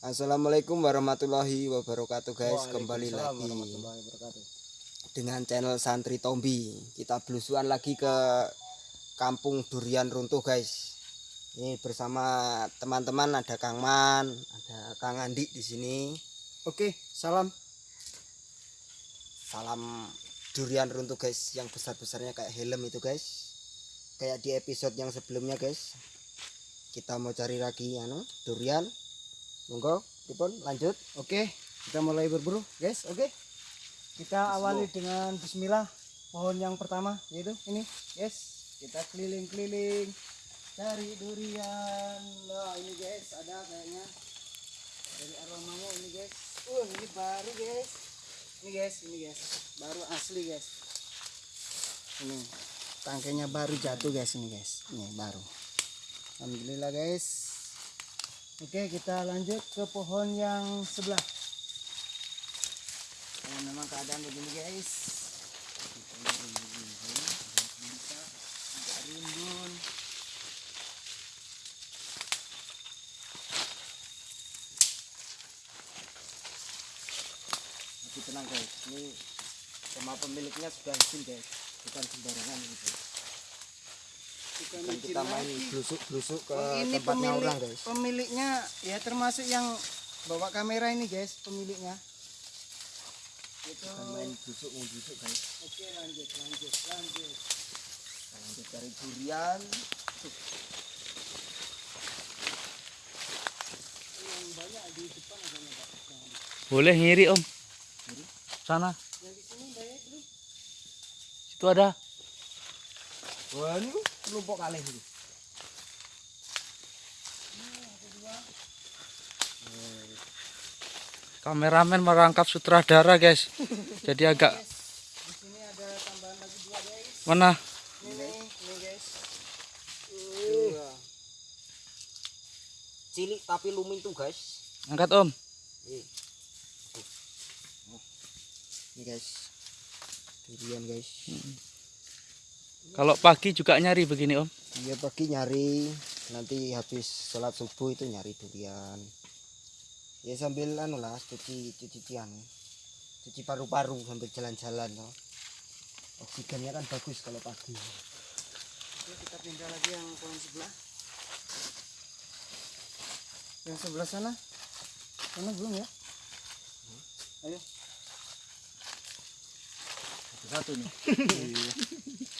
Assalamualaikum warahmatullahi wabarakatuh guys. Kembali lagi dengan channel Santri Tombi. Kita belusuan lagi ke kampung durian runtuh guys. Ini bersama teman-teman ada Kang Man ada Kang Andi di sini. Oke, salam. salam durian runtuh guys yang besar-besarnya kayak helm itu guys. Kayak di episode yang sebelumnya guys. Kita mau cari lagi anu durian monggo Dipun lanjut Oke, kita mulai berburu, guys. Oke. Kita awali dengan bismillah. Pohon yang pertama yaitu ini, guys. Kita keliling-keliling cari durian. Nah, ini guys, ada kayaknya dari aromanya ini, guys. Uh, ini baru, guys. Ini guys, ini guys. Baru asli, guys. Ini tangkainya baru jatuh, guys, ini, guys. Ini baru. Alhamdulillah, guys. Oke, kita lanjut ke pohon yang sebelah. Nah, memang keadaan begini guys. Rimbun tapi tenang guys. Ini sama pemiliknya sudah izin guys. Bukan sembarangan guys Bukan kita main blusuk-blusuk ke Oh, ini tempatnya pemilik, orang guys. pemiliknya ya termasuk yang bawa kamera ini guys pemiliknya. Itu bukan main busuk mau busuk guys. Oke lanjut lanjut lanjut. Kita lanjut cari durian. Yang banyak di depan ada nggak Pak? Boleh ngiri om. Sana, yang di sini banyak itu ada. wah ini kelompok kali ini Kameramen merangkap sutradara guys. Jadi agak di sini ada tambahan lagi dua guys mana? ini nih ini guys Dua. cilik tapi luming tuh guys Angkat om. Oh. Ini guys. Durian guys. Kalau pagi juga nyari begini om. Iya pagi nyari nanti habis sholat subuh itu nyari durian. Ya sambil anu lah cuci cuci cucian. Cuci paru-paru sambil jalan-jalan loh. Oksigennya kan bagus kalau pagi. Oke, kita pindah lagi yang pohon sebelah yang sebelah sana sana belum ya ayo Satu nih.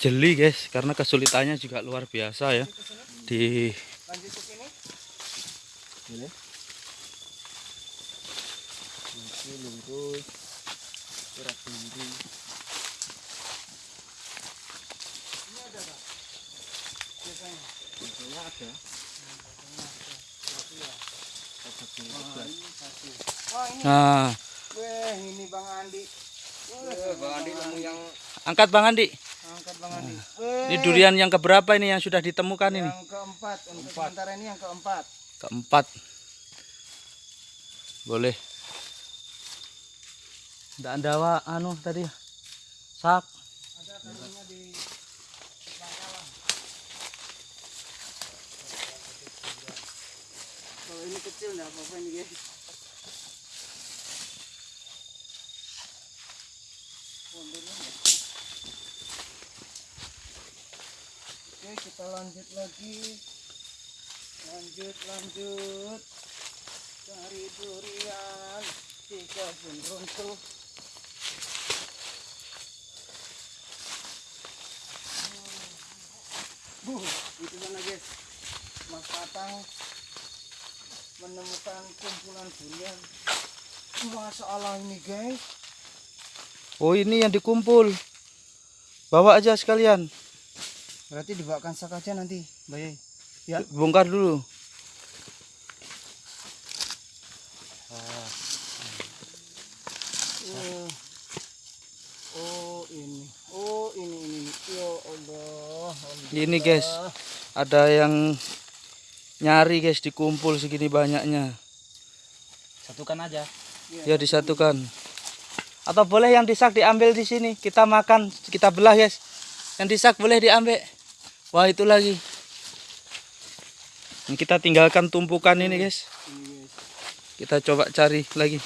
jeli guys karena kesulitannya juga luar biasa ya. Di nah. Weh ini Bang Andi. Eh, Bang Andi yang angkat bang Andi Angkat Bang Andi. Weh, ini durian yang keberapa ini yang sudah ditemukan ini Yang keempat. Untuk sementara ini yang keempat. keempat boleh tidak ada wa- anu tadi sak Ada karunya di Bangkalan. Kalau ini kecil enggak apa-apa ini guys. Pondoknya Oke kita lanjut lagi. Lanjut lanjut. Cari durian. Di kebun runtuh. Buh, itu mana guys? Mas Patang menemukan kumpulan durian. Masya Allah ini guys. Oh ini yang dikumpul. Bawa aja sekalian Berarti dibawakan sak aja nanti, Mbak Ya. Bongkar dulu. Oh. Oh. ini. Oh ini ini. Ya Allah. Ini guys, ada yang nyari guys dikumpul segini banyaknya. Satukan aja. Ya. ya disatukan. Atau boleh yang disak diambil di sini. Kita makan, kita belah guys. Yang disak boleh diambil. Wah itu lagi. Kita tinggalkan tumpukan ini guys. Kita coba cari lagi.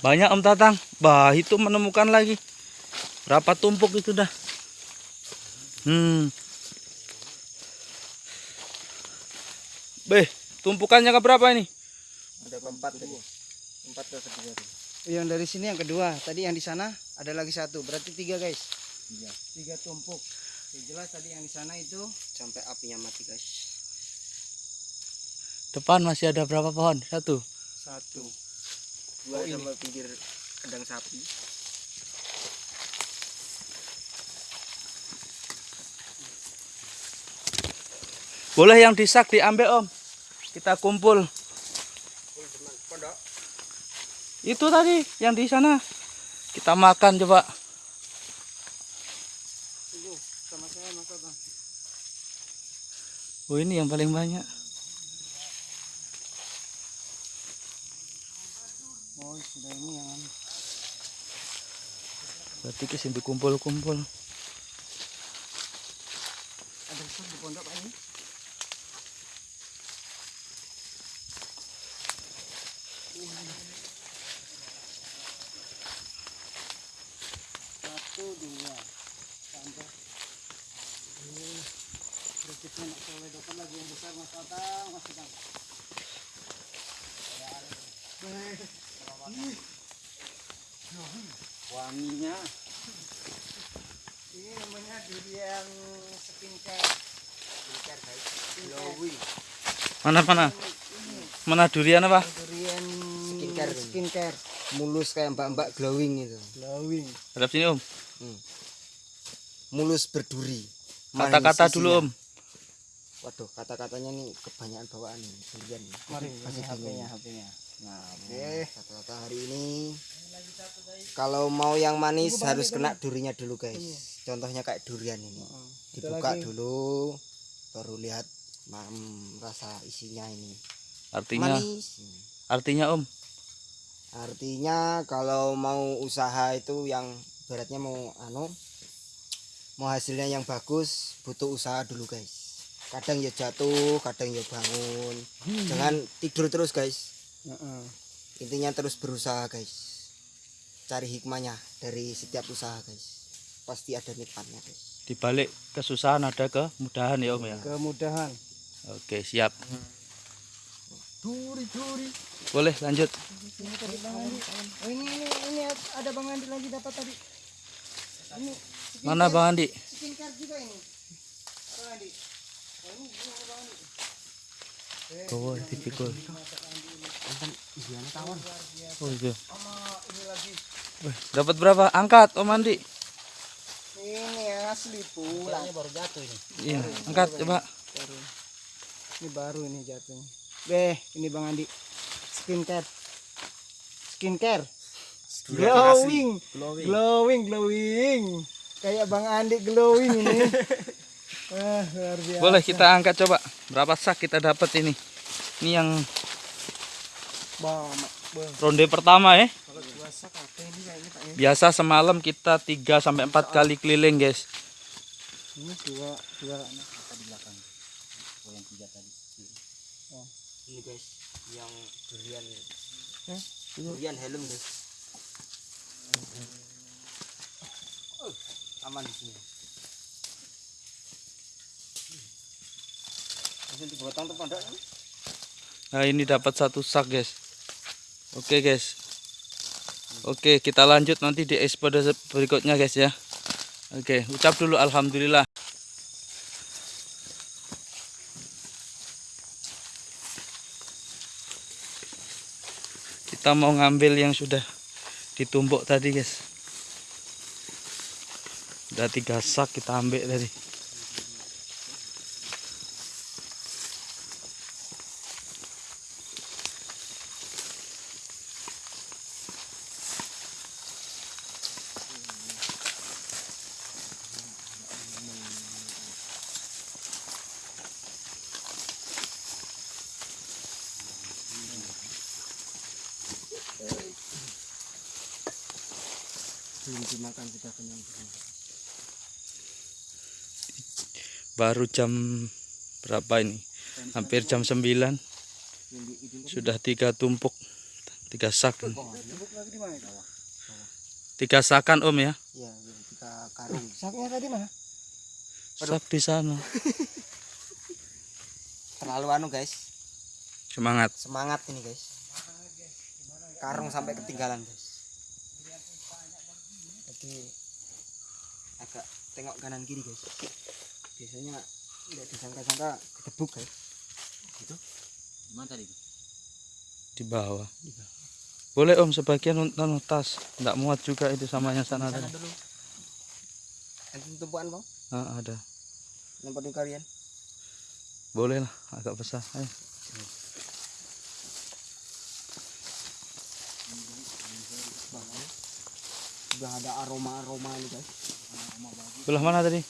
Banyak Om Tatang. Bah, itu menemukan lagi. Berapa tumpuk itu dah. Hmm. Beh, tumpukannya ke berapa ini? Ada empat tadi. Empat ke ketiga tadi. Yang dari sini yang kedua. Tadi yang di sana ada lagi satu. Berarti tiga guys. Tiga. Tiga tumpuk. Yang jelas tadi yang di sana itu Sampai apinya mati guys. Depan masih ada berapa pohon? Satu. satu. Dua Oh, ini. sama pinggir kandang sapi. Boleh yang disak diambil Om. Kita kumpul. Itu tadi yang di sana. Kita makan coba. Oh ini yang paling banyak. Berarti ke sini dikumpul-kumpul. Wanginya. Ini namanya durian skincare. Skincare guys. Glowing. Mana mana? Mana durian apa? Durian Skincare. skincare. Mulus kayak mbak-mbak glowing itu. Glowing. Hadap sini Om. Mulus berduri. Kata-kata dulu. Om. Kata-katanya nih kebanyakan bawaan nih. Mari Masih. HP-nya HP-nya. Nah, oke. Kata-kata hari ini kalau mau yang manis harus kena durinya dulu guys. Contohnya kayak durian ini. Itu Dibuka lagi. dulu baru lihat hmm, rasa isinya ini. Artinya Manis. artinya Om. Artinya kalau mau usaha itu yang beratnya mau anu mau hasilnya yang bagus butuh usaha dulu guys. Kadang ya jatuh, kadang ya bangun. Jangan tidur terus guys. Heeh. Intinya terus berusaha guys. Cari hikmahnya dari setiap usaha guys. Pasti ada nikmatnya guys. Di balik kesusahan ada kemudahan ya Om ya. Kemudahan. Oke, siap. Duri duri. Boleh lanjut. Ini tadi Bang Andi. Oh ini ini ini ada Bang Andi lagi dapat tadi. Ini Mana Bang Andi? skincare juga ini. Bang Andi. Oh, ini ini ada Bang Andi. Oh, dipikul. Oh, itu. Sama ini lagi. Dapat berapa? Angkat Om Andi. Ini yang asli pula. baru jatuh ini. Iya, angkat coba. Baru. Ini baru ini jatuhnya. Beh, ini Bang Andi. Skincare. Skincare. Glowing. Glowing. Glowing, glowing. Kayak Bang Andi glowing ini. Wah, luar biasa. Boleh kita angkat coba. Berapa sak kita dapat ini? Ini yang ronde pertama ya. Kalau puasa apa ini kayaknya Pak ya? Biasa semalam kita 3 sampai 4 kali keliling, guys. Ini dua dua Apa di belakang? Oh, yang tiga tadi. Ini guys, yang durian. Hah? Durian helm guys. Oh, aman di sini. Langsung dipotong tuh pondok ini. Nah, ini dapat satu sak, guys. Oke, guys. Oke, kita lanjut nanti di episode berikutnya, guys ya. Oke, ucap dulu alhamdulillah. Kita mau ngambil yang sudah ditumbuk tadi, guys. Ada tiga sak kita ambil tadi. belum dimakan sudah kenyang Baru jam berapa ini? Hampir jam 9. Sudah tiga tumpuk. Tiga sak. Tiga sakan om ya. ya jadi kita karung saknya tadi mana Sak di sana. terlalu anu guys Semangat. semangat ini guys karung sampai ketinggalan guys jadi agak tengok kanan kiri guys biasanya tidak disangka-sangka ketebuk guys gitu Gimana tadi? Di bawah. Boleh om sebagian nonton tas. Tidak muat juga itu sama yang sana tadi. dulu. tumpuan bang Ah, ada. nempatin kalian Boleh lah agak besar. Ayo. sudah ada aroma aroma ini guys Belah mana tadi?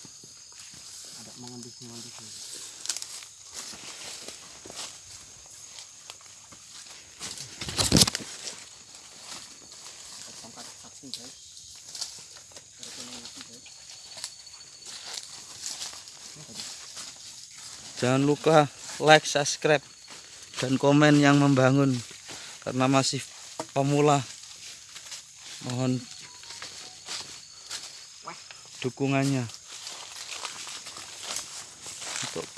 Jangan lupa like, subscribe, dan komen yang membangun karena masih pemula. Mohon dukungannya untuk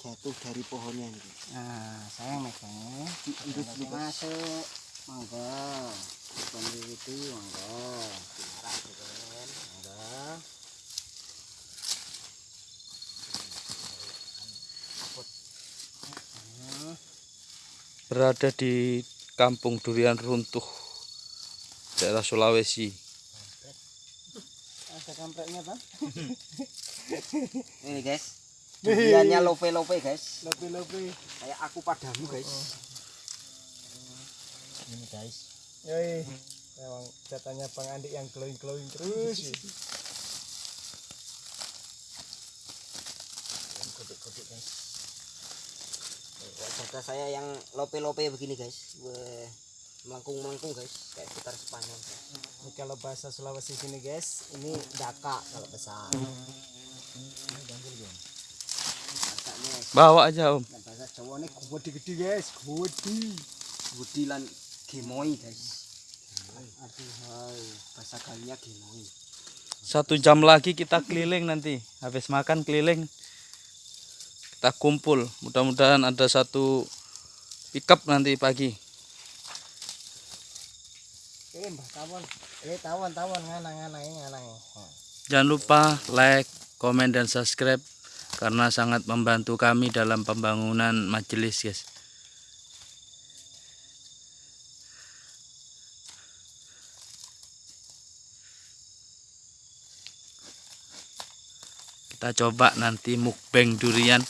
jatuh dari pohonnya nih nah saya megangnya guys. masuk monggo peneliti monggo Diarah gitu kan. monggo Berada di kampung durian runtuh daerah Sulawesi. ada kampreknya bang ini guys duriannya lope lope guys. Lebih kayak aku padamu guys. Ini guys. yoi. Memang datanya bang Andi yang glowing glowing terus kodek-kodek guys. Wajah saya yang lope-lope begini guys. Wah, melengkung-melengkung guys. Kayak putar Spanyol guys. ini kalau bahasa Sulawesi sini guys ini daka kalau besar. Dakanya, Bawa aja om. nah, bahasa Jawa ini gede-gede guys gede gede lan gemoi guys aduh hai bahasa kalinya gemoi Satu jam lagi kita keliling nanti. Habis makan keliling. Kita kumpul. Mudah-mudahan ada satu pickup nanti pagi. eh mbah tawon eh tawon tawon nganang ini nganang Jangan lupa like, komen, dan subscribe. Karena sangat membantu kami dalam pembangunan majelis guys. Kita coba nanti mukbang durian.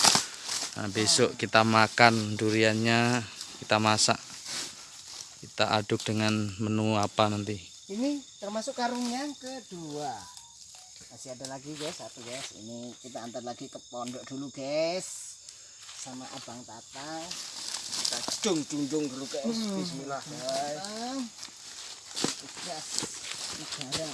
Nah, besok kita makan duriannya, kita masak. Kita aduk dengan menu apa nanti. ini termasuk karung yang kedua masih ada lagi guys. Satu guys. Ini kita antar lagi ke pondok dulu guys. Sama abang Tata. Kita cung cung cung dulu guys. Hmm. bismillah guys. Gas negara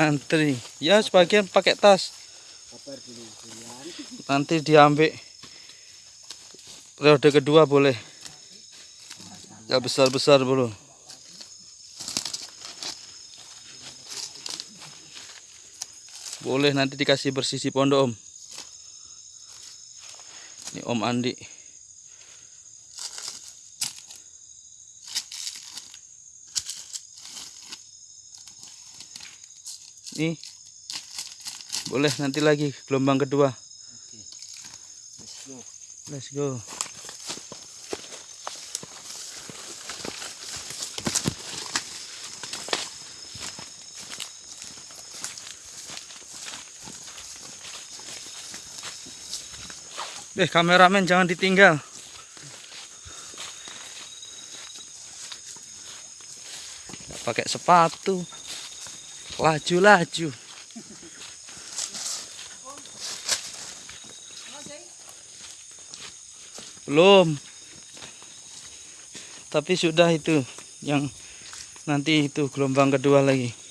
antri ya sebagian pakai tas. Nanti diambil. Periode kedua boleh. Ya besar-besar belum Boleh nanti dikasih bersisi pondok om. Ini om Andi. Nih. Boleh nanti lagi gelombang kedua. Let's go. Let's go. Eh, kameramen jangan ditinggal. Pakai sepatu. Laju-laju. Belum. Tapi sudah itu yang nanti itu gelombang kedua lagi.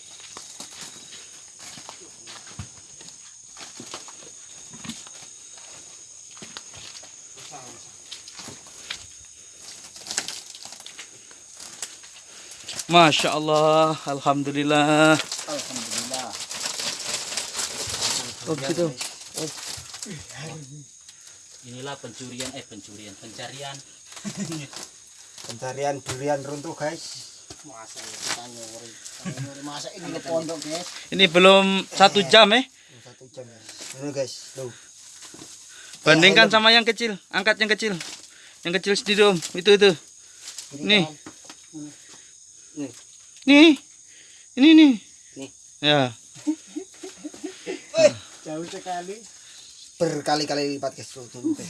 Masya Allah, Alhamdulillah. Alhamdulillah. Oh gitu. Inilah pencurian eh pencurian pencarian. Pencarian durian runtuh guys. Masa kita nyuri. Masa ini ke pondok, guys. Ini belum satu jam eh. Satu jam ya. Ini guys, tuh. Bandingkan sama yang kecil. Angkat yang kecil. Yang kecil sendiri om. Itu itu. Nih. Nih. Nih. Ini nih. Nih. Ya. Jauh sekali. Berkali-kali lipat guys. Tuh, tuh, guys.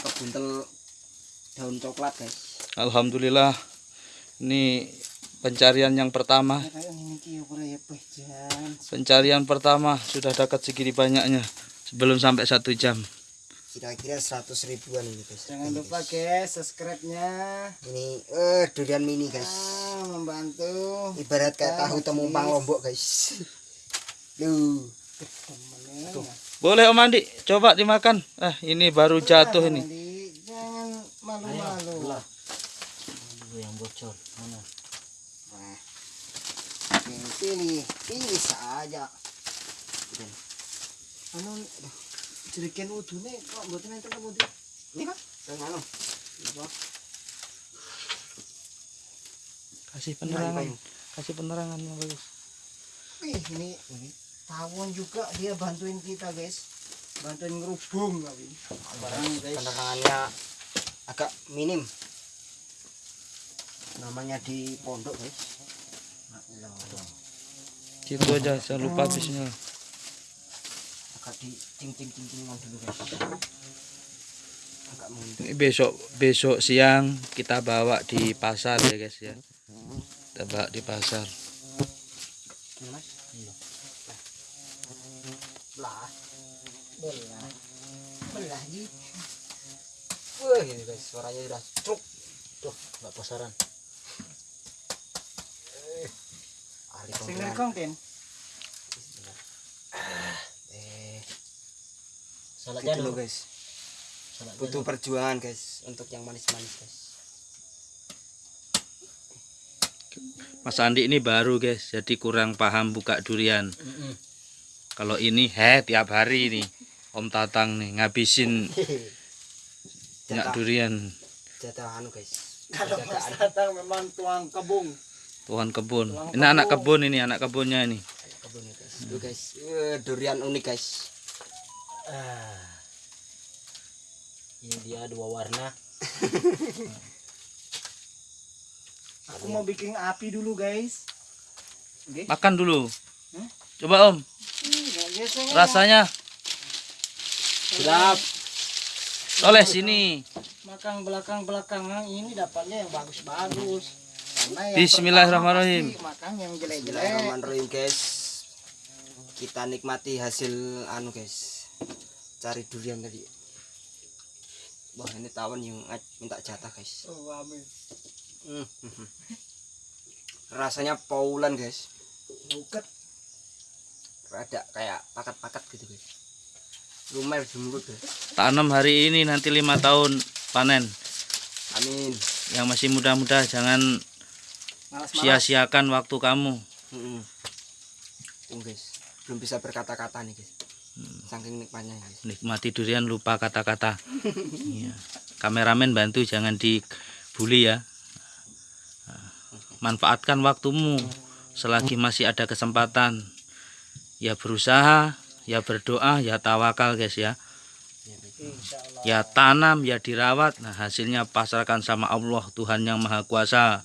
Kebuntel daun coklat guys. Alhamdulillah. Ini pencarian yang pertama. Ya. Pencarian pertama sudah dekat segini banyaknya. Sebelum sampai satu jam. Kira-kira 100 ribuan ini guys. Jangan Ini, lupa guys. guys, subscribe-nya. Ini eh durian mini guys. Ah, membantu. Ibarat kayak tahu temumpang lombok guys. Duh. Temennya. Boleh Om Andi, coba dimakan. Ah, ini baru jatuh ini. Jangan malu-malu. Yang bocor. Mana? Nah. Pilih, pilih, pilih saja. Anu jeriken udune kok mboten enten apa Di? Ini kan? Yang anu. Kasih penerangan. Kasih penerangan yang bagus. Wih, ini ini tawon juga dia bantuin kita, guys. Bantuin ngerubung kali. Barang guys. Penerangannya agak minim. Namanya di pondok guys. Gitu aja, jangan lupa bismillah. Agak di cing cing cing cingan dulu guys. Agak mundur. Ini besok besok siang kita bawa di pasar ya guys ya. Kita bawa di pasar. Ini, Mas. Iya. Belah. Belah. Belah ji. Wah, ini guys, suaranya udah truk. Tuh, nggak pasaran. Ahli Sing Salah gitu loh guys. Salah Butuh perjuangan guys untuk yang manis-manis guys. Mas Andi ini baru guys, jadi kurang paham buka durian. Mm-mm. Kalau ini he tiap hari nih. Om Tatang nih ngabisin minyak Jatah, durian jatah anu guys. Kalau. Mas datang memang tuang kebung. Tuhan kebun. Tuang Ini anak kebun. kebun ini, anak kebunnya ini. kebun guys. Tuh guys, eh, durian unik guys. Ah. Ini dia dua warna. Aku mau bikin api dulu, guys. Oke. Makan dulu. Hmm? Coba Om, biasanya. rasanya. Siap. Oleh sini. Makan belakang-belakangan ini dapatnya yang bagus-bagus. Karena yang Bismillahirrahmanirrahim. makan yang jelek-jelek. Bismillahirrahmanirrahim guys. Kita nikmati hasil anu guys. Cari durian tadi. Wah ini tawon yang minta jatah guys. Oh, amin. Hmm, hmm, hmm. rasanya paulan guys buket rada kayak pakat-pakat gitu guys lumer di mulut guys Tanam hari ini nanti lima tahun panen. amin Yang masih muda-muda jangan sia-siakan waktu kamu. Mm-mm. Tuh, guys belum bisa berkata-kata nih guys saking nikmatnya Nikmati durian lupa kata-kata. Iya. Kameramen bantu jangan dibully ya. Manfaatkan waktumu selagi masih ada kesempatan. Ya berusaha, ya berdoa, ya tawakal guys ya. Ya tanam, ya dirawat. Nah hasilnya pasrahkan sama Allah Tuhan yang Maha Kuasa.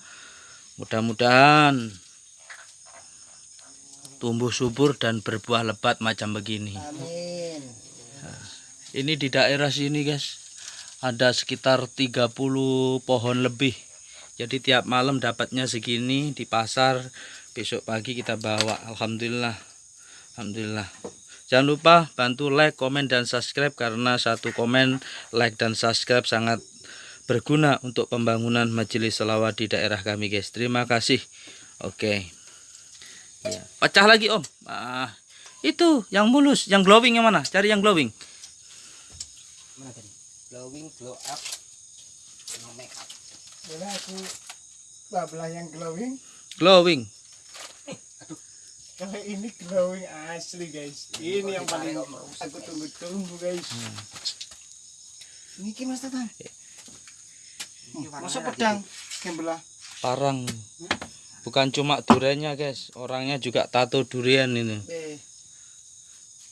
Mudah-mudahan tumbuh subur dan berbuah lebat macam begini. amin Ini di daerah sini guys ada sekitar 30 pohon lebih. Jadi tiap malam dapatnya segini di pasar. Besok pagi kita bawa. Alhamdulillah. Alhamdulillah. Jangan lupa bantu like, komen dan subscribe karena satu komen, like dan subscribe sangat berguna untuk pembangunan majelis selawat di daerah kami guys. Terima kasih. Oke. Ya. Pecah lagi om. Ah, itu yang mulus, yang glowing yang mana? Cari yang glowing. mana tadi glowing glow up no make up boleh aku babelah yang glowing Glowing. kalau ini glowing asli guys ini yang paling aku tunggu-tunggu guys ini ki mas tatang masa pedang yang belah Parang. Bukan cuma duriannya guys, orangnya juga tato durian ini.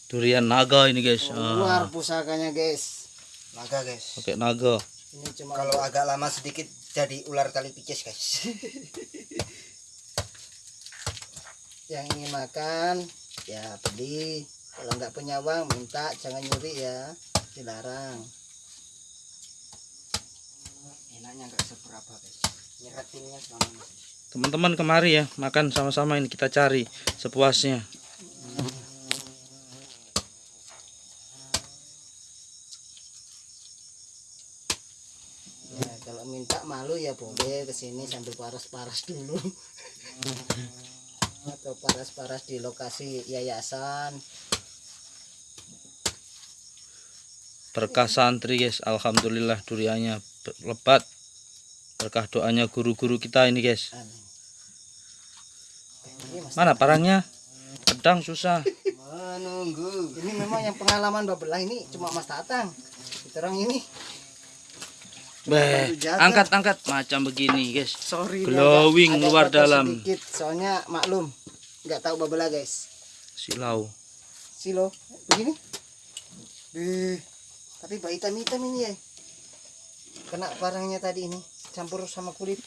Durian naga ini guys. Ah, luar pusakanya guys. Naga guys. Pakai naga. ini cuma kalau agak lama sedikit jadi ular tali pikis guys. Yang ingin makan ya beli. Kalau nggak punya uang minta. Jangan nyuri ya. Dilarang. Enaknya nggak seberapa guys. Nyeratinnya selama masih Teman-teman kemari ya, makan sama-sama ini kita cari sepuasnya. ya kalau minta malu ya boleh ke sini sambil paras-paras dulu atau paras-paras di lokasi yayasan Berkah santri guys, alhamdulillah duriannya lebat. Berkah doanya guru-guru kita ini guys. Amin. Mana parangnya? Pedang susah. menunggu. Ini memang yang pengalaman babelah ini. Cuma Mas Tatang. Kita orang ini. Beh, bantu jaga. angkat-angkat macam begini guys. sorry Glowing agak- agak luar dalam. sedikit. Soalnya maklum. Nggak tahu babelah guys. Silau. silo. Begini. Beh, tapi bak hitam hitam ini ya. Kena parangnya tadi ini. Campur sama kulit.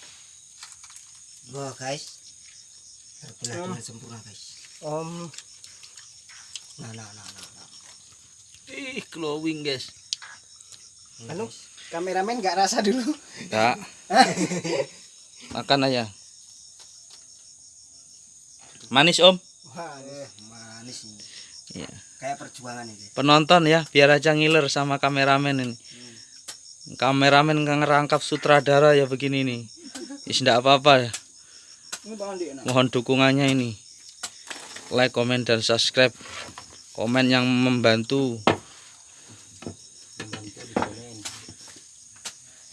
Wah guys terbelah dengan sempurna guys om nah nah nah nah, nah. Ih, glowing guys. anu kameramen nggak rasa dulu Enggak. Makan aja. Manis om. wah eh manis ini Iya. kayak perjuangan ini Penonton ya, biar aja ngiler sama kameramen ini. Kameramen nggak ngerangkap sutradara ya begini nih. Is ndak apa-apa ya. ini bang Andi enak Mohon dukungannya ini. Like, komen dan subscribe. Komen yang membantu.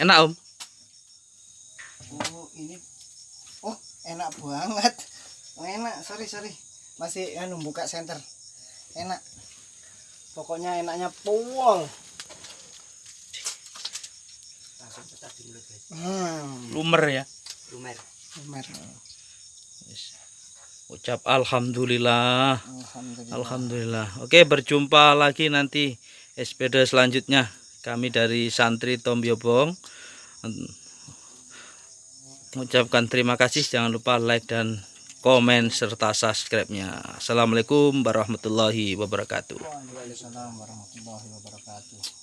Enak om. oh ini oh enak banget oh, enak sorry sorry masih anu buka center enak pokoknya enaknya pol langsung pecah di mulut guys hmm Lumer ya. lumer lumer. Ucap alhamdulillah. alhamdulillah Alhamdulillah. Oke, berjumpa lagi nanti SPD selanjutnya. Kami dari santri Tom Yobong mengucapkan terima kasih. Jangan lupa like dan komen serta subscribe-nya. Assalamualaikum warahmatullahi wabarakatuh. Waalaikumsalam warahmatullahi wabarakatuh